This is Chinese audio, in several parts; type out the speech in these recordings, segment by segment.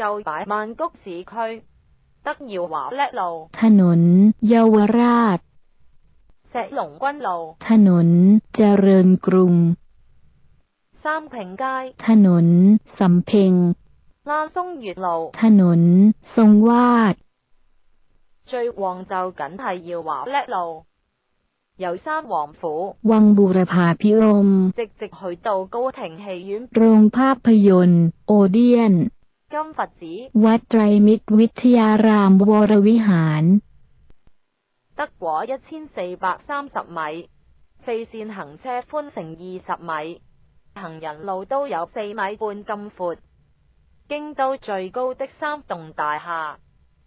就大曼谷市区德耀华叻路，ถนน เยาวราช石龍軍路、ถนนเจริญกรุง三平街、ถนนสำเพ็ง亞松月路、ถนน ทรงวาด最旺就梗係耀華叻路。由三王府วังบูรพาพิรมย์直直去到高庭戲院โรงภาพยนตร์โอเดียน金佛寺。Wat Trimit Witiaram Worawihan。得果一千四百三十米，四线行车宽成二十米，行人路都有四米半咁阔。京都最高的三栋大厦，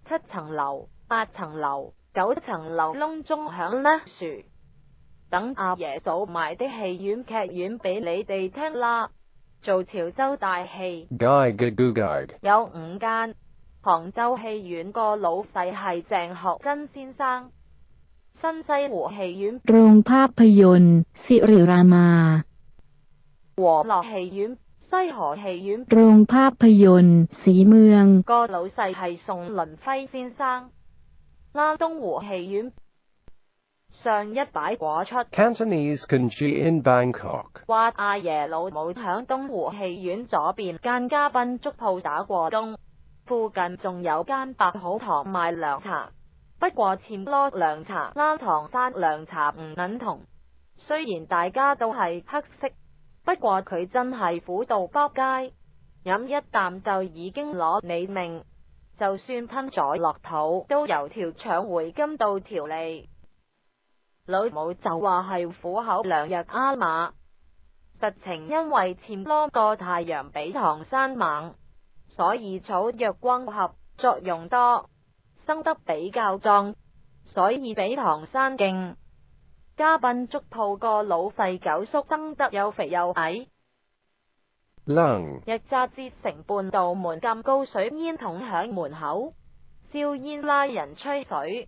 七层楼、八层楼、九层楼。隆中响呢树等阿爷早埋的戏院、剧院俾你哋听啦。做潮州大戏，有五间杭州戏院个老细系郑学珍先生，新西湖戏院，东坡皮影，西河戏院，西河戏院，西河戏院，西河戏戏院，西河戏院，西河戏院，西河戏院，西河戏院，西河戏院，西河戏院，西河戏院，戏院，戏院，上一擺果出，話阿爺老母響東湖戲院左邊間嘉賓粥鋪打過工，附近仲有間白好堂賣涼茶。不過錢多涼茶拉糖山涼茶唔等同。雖然大家都係黑色，不過佢真係苦到撲街，飲一啖就已經攞你命。就算吞咗落肚，都由條腸回金到條脷。老母就话系虎口两日阿马，实情因为前多个太阳比唐山猛，所以草药光合作用多，生得比较壮，所以比唐山劲。嘉宾足套个老细九叔，生得又肥又矮，日揸支成半道门咁高水烟筒响门口，烧烟拉人吹水。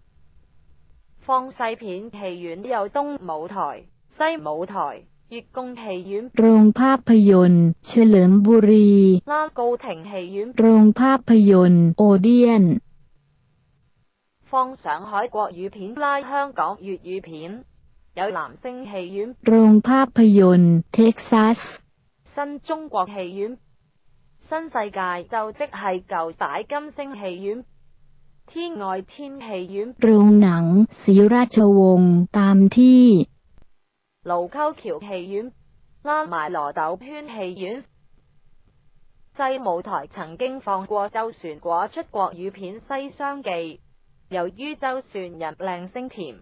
放细片戏院有东舞台、西舞台、月供戏院、龙ภาพยน、เฉลิมบุรี、高庭戏院、龙ภาพยน、奥德恩。放上海国语片、拉香港粤语片，有南星戏院、p ภาพยน、Texas、新中国戏院、新世界，就即系旧大金星戏院。天外天戏院、龙影、西拉车翁、大马地、卢沟桥戏院、拉埋罗斗圈戏院、西舞台曾经放过周旋果出国语片《西厢记》，由于周旋人靓声甜，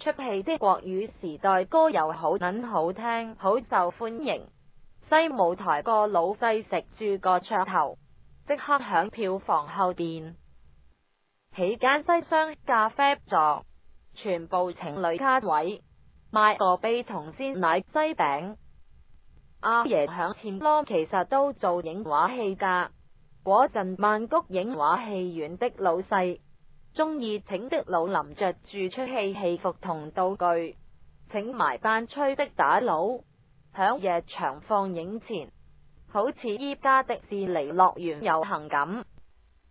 出戏的国语时代歌又好，很好听，好受欢迎。西舞台个老细食住个噱头，即刻响票房后边。起间西厢咖啡座，全部情侣卡位，卖个悲同鲜奶西饼。阿爷响前芒，其实都做影画戏噶。嗰阵曼谷影画戏院的老细，中意请的老林着住出戏戏服同道具，请埋班吹的打佬，响夜场放映前，好似依家迪士尼乐园游行咁。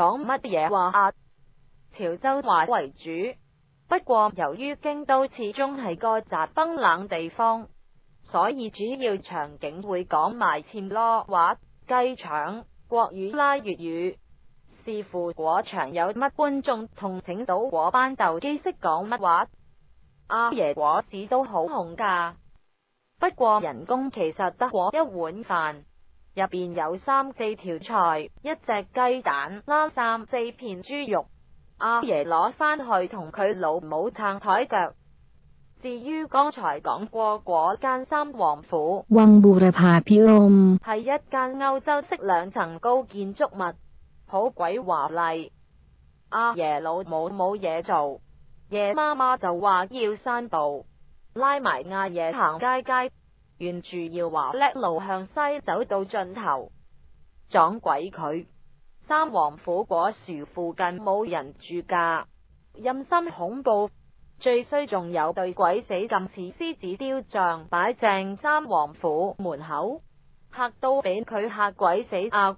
讲乜嘢话？啊？潮州话为主，不过由于京都始终系个杂崩冷地方，所以主要场景会讲埋签咯话鸡肠国语啦粤语，视乎果场有乜观众同请到果班斗机识讲乜话。阿爷果子都好红噶，不过人工其实得果一碗饭。入边有三四条菜，一只鸡蛋，三四片猪肉。阿爷攞翻去同佢老母撑台脚。至于刚才讲过嗰间三王府，系一间欧洲式两层高建筑物，好鬼华丽。阿爷老母冇嘢做，爺妈妈就话要散步，拉埋阿爷行街街。沿住要华叻路向西走到尽头，撞鬼佢！三王府果树附近冇人住噶，阴森恐怖，最衰仲有对鬼死浸似狮子雕像摆正三王府门口，吓到俾佢吓鬼死啊！